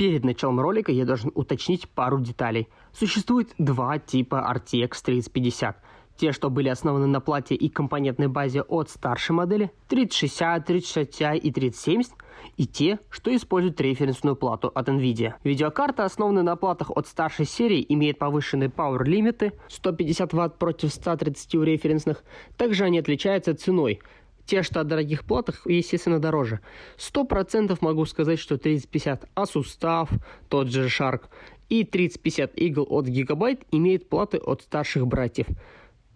Перед началом ролика я должен уточнить пару деталей. Существует два типа RTX 3050. Те, что были основаны на плате и компонентной базе от старшей модели 3060, 3060 Ti и 3070, и те, что используют референсную плату от NVIDIA. Видеокарта, основанная на платах от старшей серии, имеет повышенные power лимиты 150 Вт против 130 у референсных. Также они отличаются ценой. Те, что от дорогих платах, естественно, дороже. 100% могу сказать, что 3050 Asus тот же Shark, и 3050 Eagle от Gigabyte имеют платы от старших братьев.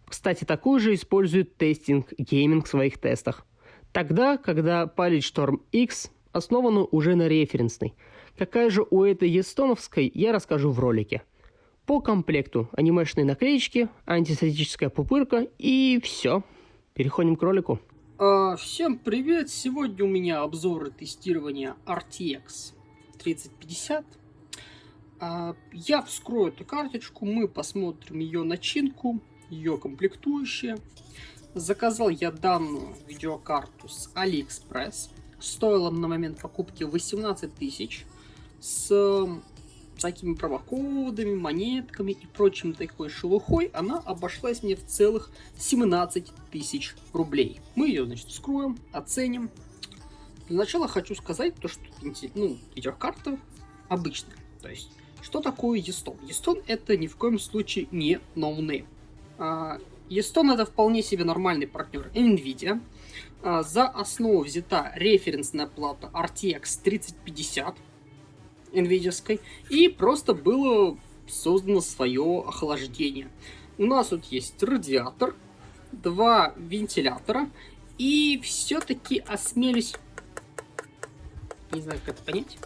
Кстати, такую же использует тестинг гейминг в своих тестах. Тогда, когда Storm X основана уже на референсной. Какая же у этой естоновской, я расскажу в ролике. По комплекту анимешные наклеечки, антистатическая пупырка и все. Переходим к ролику. А, всем привет! Сегодня у меня обзор и тестирование RTX 3050. А, я вскрою эту карточку, мы посмотрим ее начинку, ее комплектующие. Заказал я данную видеокарту с AliExpress. Стоила на момент покупки 18 тысяч. С всякими промокодами, монетками и прочим такой шелухой, она обошлась мне в целых 17 тысяч рублей. Мы ее, значит, вскроем, оценим. Для начала хочу сказать то, что ну, видеокарта обычная. То есть, что такое Yeston? Yeston это ни в коем случае не no-name. А, Yeston это вполне себе нормальный партнер NVIDIA. А, за основу взята референсная плата RTX 3050 NVIDIA, и просто было создано свое охлаждение. У нас тут есть радиатор, два вентилятора, и все-таки осмелюсь... Не знаю, как это понять.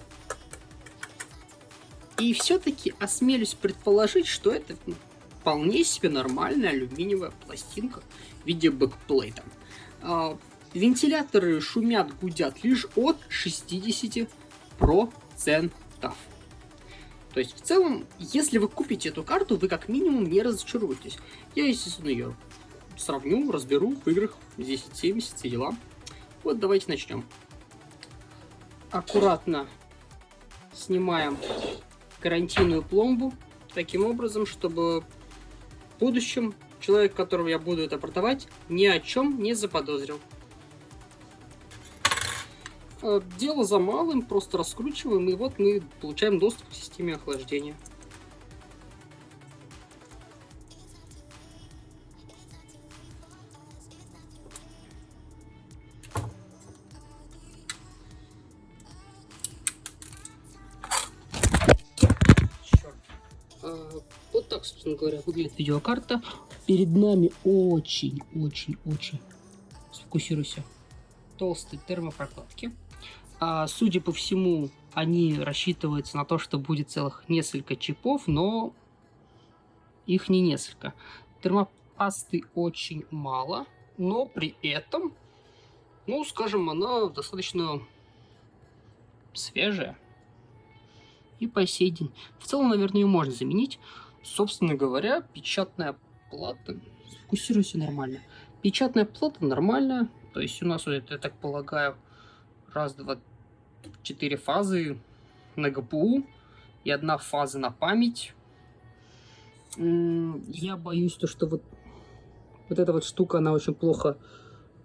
И все-таки осмелюсь предположить, что это вполне себе нормальная алюминиевая пластинка в виде backplate а. А, вентиляторы шумят, гудят лишь от 60%. То есть, в целом, если вы купите эту карту, вы как минимум не разочаруетесь. Я, естественно, ее сравню, разберу в играх 10-70, все дела. Вот, давайте начнем. Аккуратно снимаем гарантийную пломбу, таким образом, чтобы в будущем человек, которого я буду это продавать, ни о чем не заподозрил. Э, дело за малым, просто раскручиваем, и вот мы получаем доступ к системе охлаждения. Вот так, собственно говоря, выглядит видеокарта. Перед нами очень-очень-очень, сфокусируйся, толстые термопрокладки. А, судя по всему, они рассчитываются на то, что будет целых несколько чипов, но их не несколько. Термопасты очень мало, но при этом, ну, скажем, она достаточно свежая. И по сей день. В целом, наверное, ее можно заменить. Собственно говоря, печатная плата... Фокусируйся нормально. Печатная плата нормальная. То есть у нас, я так полагаю, раз, два, четыре фазы на ГПУ и одна фаза на память. Я боюсь, то, что вот, вот эта вот штука, она очень плохо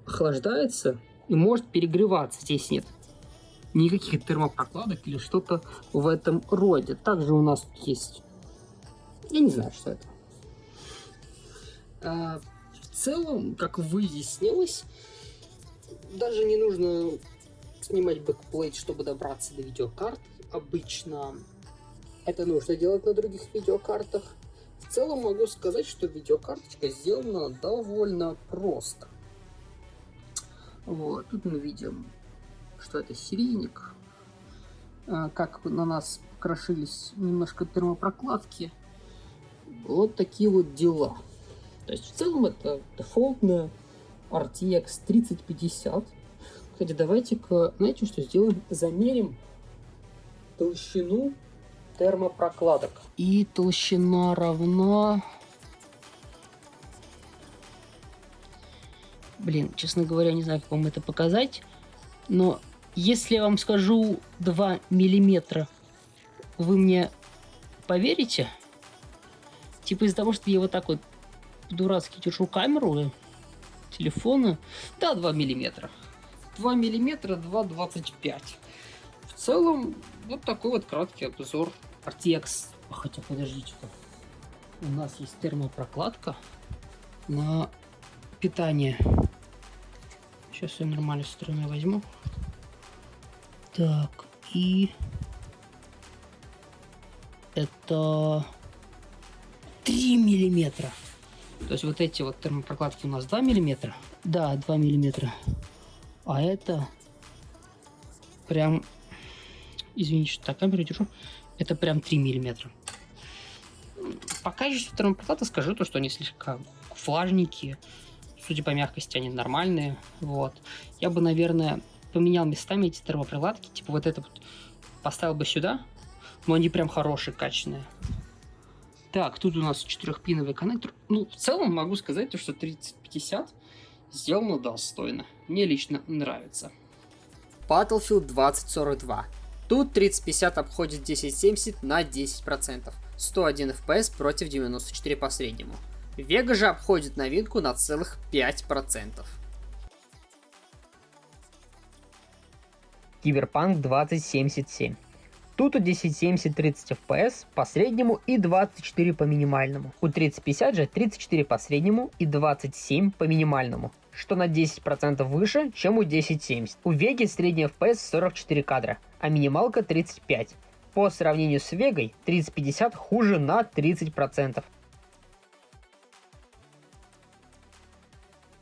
охлаждается и может перегреваться. Здесь нет никаких термопрокладок или что-то в этом роде. Также у нас есть... Я не знаю, что это. А, в целом, как выяснилось, даже не нужно снимать backplate, чтобы добраться до видеокарт. Обычно это нужно делать на других видеокартах. В целом могу сказать, что видеокарточка сделана довольно просто. Вот, тут мы видим, что это серийник. А, как на нас крошились немножко термопрокладки. Вот такие вот дела. То есть в целом это дефолтная RTX 3050 кстати, давайте-ка, знаете, что сделаем? Замерим толщину термопрокладок. И толщина равна... Блин, честно говоря, не знаю, как вам это показать. Но если я вам скажу 2 миллиметра вы мне поверите? Типа из-за того, что я вот так вот дурацки держу камеру, телефона, да, 2 миллиметра. 2 миллиметра, 2,25. В целом, вот такой вот краткий обзор RTX. Хотя, подождите-ка. У нас есть термопрокладка на питание. Сейчас я нормальной стороны возьму. Так, и это 3 миллиметра. То есть вот эти вот термопрокладки у нас 2 миллиметра. Да, 2 миллиметра. А это прям, извините, что так камеру держу, это прям 3 миллиметра. По качеству термопроката скажу то, что они слишком влажненькие. Судя по мягкости, они нормальные. Вот. Я бы, наверное, поменял местами эти термопрокладки. Типа вот это вот поставил бы сюда. Но они прям хорошие, качественные. Так, тут у нас четырехпиновый коннектор. Ну, в целом могу сказать, что 3050 сделано достойно. Мне лично нравится. Battlefield 2042. Тут 3050 обходит 1070 на 10%. 101 FPS против 94 по среднему. Vega же обходит новинку на целых 5%. Киберпанк 2077. Тут у 1070 30 FPS по среднему и 24 по минимальному. У 3050 же 34 по среднему и 27 по минимальному что на 10% выше, чем у 1070. У Веги средний FPS 44 кадра, а минималка 35. По сравнению с Вегой 3050 хуже на 30%.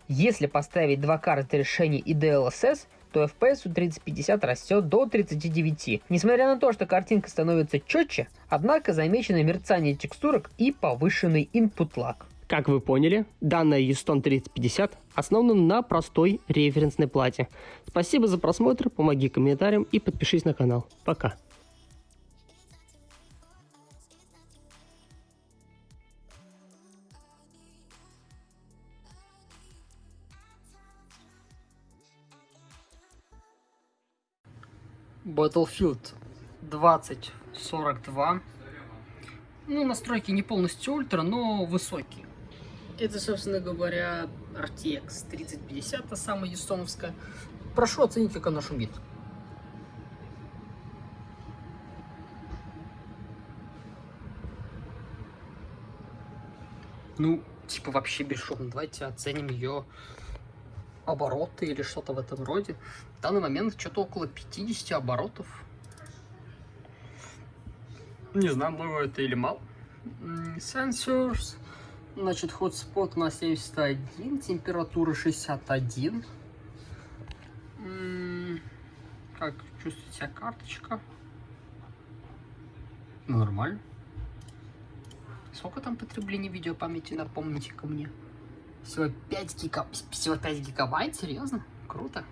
Если поставить два карты решений и DLSS, то FPS у 3050 растет до 39. Несмотря на то, что картинка становится четче, однако замечено мерцание текстурок и повышенный input lag. Как вы поняли, данная Euston 3050 основана на простой референсной плате. Спасибо за просмотр, помоги комментарием и подпишись на канал. Пока. Battlefield 2042. Ну, настройки не полностью ультра, но высокие. Это, собственно говоря, RTX 3050, та самая юстоновская. Прошу оценить, как она шумит. Ну, типа вообще бесшумно. Давайте оценим ее обороты или что-то в этом роде. В данный момент что-то около 50 оборотов. Не знаю, много это или мало. Sensors. Значит, hotspot на 71, температура 61. Как чувствует себя карточка? Ну, нормально. Сколько там потребления видеопамяти, напомните ко мне? Всего 5, гига... Всего 5 гигабайт? Серьезно? Круто.